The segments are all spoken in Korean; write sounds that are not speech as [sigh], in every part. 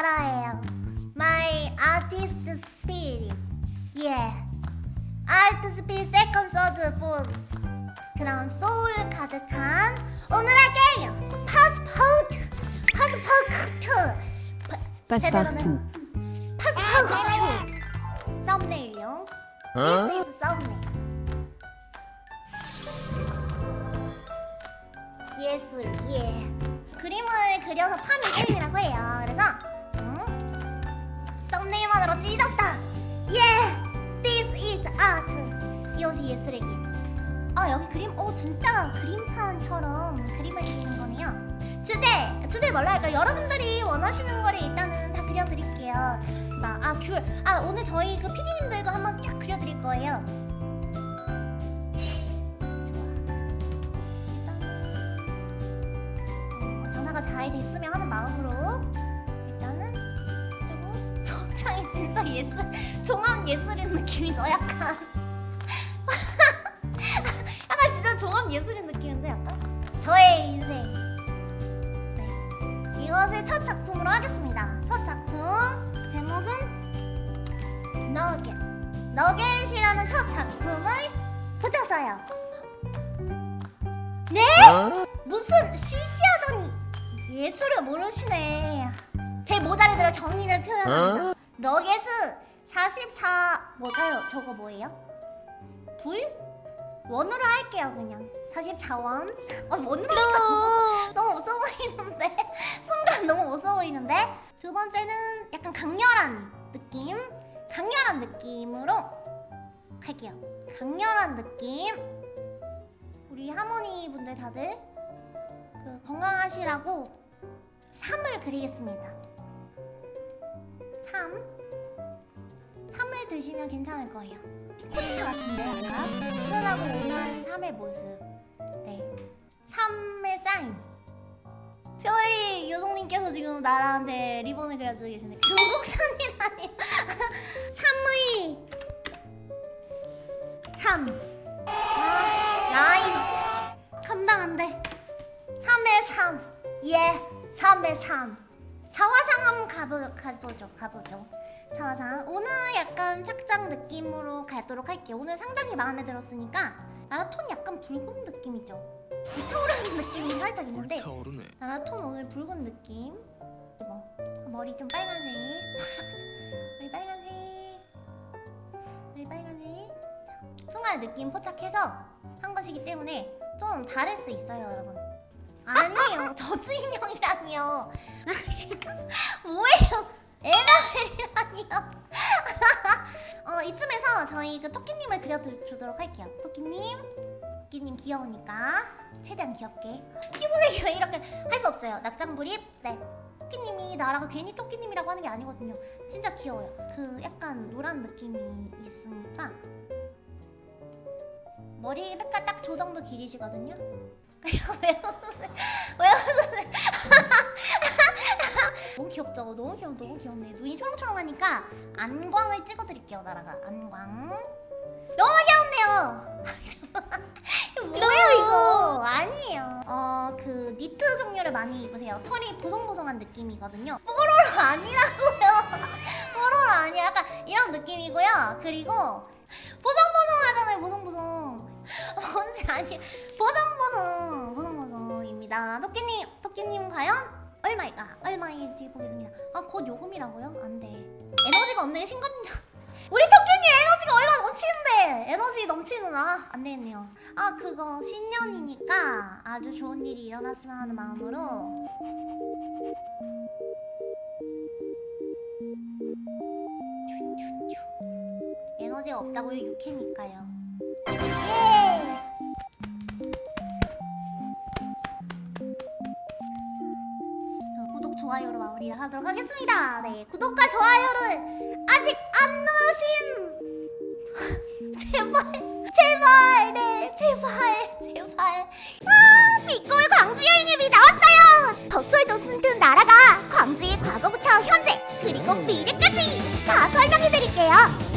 나라예요. My artist spirit. Yeah. Art spirit second, third, fourth. 그런 소울 가득한 오늘의 게임 passport. passport. 파- 제대로는 passport. thumbnail용. Is thumbnail. 예술, 예. 그림을 그려서 파는 게임이라고 해요. 그래서 이것이 예술의 길. 아 여기 그림, 오 진짜 그림판처럼 그림을 그리는 거네요. 주제, 주제 뭘로 할까요? 여러분들이 원하시는 거를 일단은 다 그려드릴게요. 막, 아 귤, 아 오늘 저희 그 PD님들도 한번 쫙 그려드릴 거예요. 어, 잘 됐으면 하는 마음으로 일단은 조금 복장이 [laughs] 진짜 예술 종합 예술인 느낌이 죠 약간 약간 예술인 느낌인데 약간 저의 인생 네. 이것을 첫 작품으로 하겠습니다 첫 작품 제목은 너겟 너겟이라는 첫 작품을 붙였어요 네? 무슨 시시하더니 예술을 모르시네. 제 모자를 경의를 표현합니다. 너겟은 44 뭐가요? 저거 뭐예요? 불? 원으로 할게요 그냥. 44원. 아 원으로 하니까? [laughs] 너무 웃어 보이는데? [laughs] 순간 너무 웃어 보이는데? 두 번째는 약간 강렬한 느낌? 강렬한 느낌으로 갈게요. 강렬한 느낌. 우리 하모니 분들 다들 그 건강하시라고 3을 그리겠습니다. 3. 3을 드시면 괜찮을 거예요. 코치타 같은데 약간 푸른하고 온화한 3의 모습. 네. 3의 사인. 저희 요동님께서 지금 나라한테 리본을 그려주고 계시는데 중국산이라니. 3의 [laughs] 3 아, 라인 감당한데. 3의 3 예, 3의 3 자화상 한번 가보, 가보죠 가보죠. 자화상. 오늘 약간 착장 느낌으로 가도록 할게요. 오늘 상당히 마음에 들었으니까 나라톤 약간 붉은 느낌이죠? 불타오르는 [laughs] 느낌이 살짝 있는데 타오르네. 나라톤 오늘 붉은 느낌. 뭐 머리 좀 빨간색. [laughs] 머리 빨간색. 머리 빨간색. 자, 순간 느낌 포착해서 한 것이기 때문에 좀 다를 수 있어요 여러분. 아니에요. 저주인형이라니요. [laughs] 아, 저희 그 토끼님을 그려주도록 할게요. 토끼님 토끼님 귀여우니까 최대한 귀엽게. 피부색이 왜 [laughs] 이렇게 할 수 없어요. 낙장불입? 네. 토끼님이 나라가 괜히 토끼님이라고 하는 게 아니거든요. 진짜 귀여워요. 그 약간 노란 느낌이 있으니까 머리 색깔 딱 저 정도 길이시거든요. [laughs] 왜 웃으세요? 왜 웃으세요? 너무 귀엽죠? 너무 귀엽 너무 귀엽네. 눈이 초롱초롱하니까 안광을 찍어드릴게요 나라가. 안광. 너무 귀엽네요! [laughs] 뭐예요 이거? 아니에요. 어 그 니트 종류를 많이 입으세요. 털이 보송보송한 느낌이거든요. 뽀로로 아니라고요. [laughs] 뽀로로 아니야. 약간 이런 느낌이고요. 그리고 보송보송하잖아요 보송보송. [laughs] 뭔지 아니 보송보송 보송보송입니다. 토끼님 토끼님 과연 얼마일까? 얼마인지 보겠습니다. 아 곧 요금이라고요? 안돼. 에너지가 없네. 신검정 [laughs] 우리 토끼님 에너지가 얼마 넘치는데! 에너지 넘치는 아 안되겠네요. 아 그거 신년이니까 아주 좋은 일이 일어났으면 하는 마음으로. 에너지가 없다고요? 육회니까요 좋아요로 마무리를 하도록 하겠습니다. 네 구독과 좋아요를 아직 안 누르신 [laughs] 제발 제발 네 제발 제발. 아 미골 광주 여행앱이 나왔어요. 덕철도 순튼 나라가 광주의 과거부터 현재 그리고 미래까지 다 설명해드릴게요.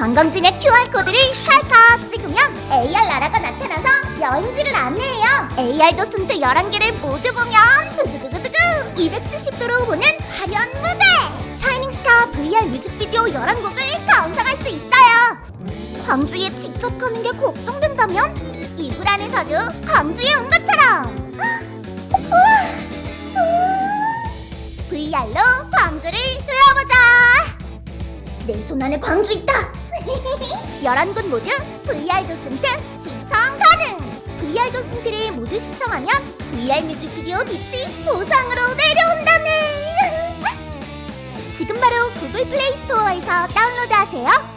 관광지의 QR코드를 찰칵 찍으면 AR 나라가 나타나서 여행지를 안내해요. AR 도슨트 11개를 모두 보면 두두두두두두 270도로 보는 화려한 무대! 샤이닝스타 VR 뮤직비디오 11곡을 감상할 수 있어요! 광주에 직접 가는 게 걱정된다면 이불 안에서도 광주에 온 것처럼! VR로 광주를 둘러보자! 내 손 안에 광주 있다! [laughs] 11곳 모두 VR 도슨트 시청 가능! VR 도슨트를 모두 시청하면 VR 뮤직비디오 빛이 보상으로 내려온다네. [laughs] 지금 바로 구글 플레이 스토어에서 다운로드하세요.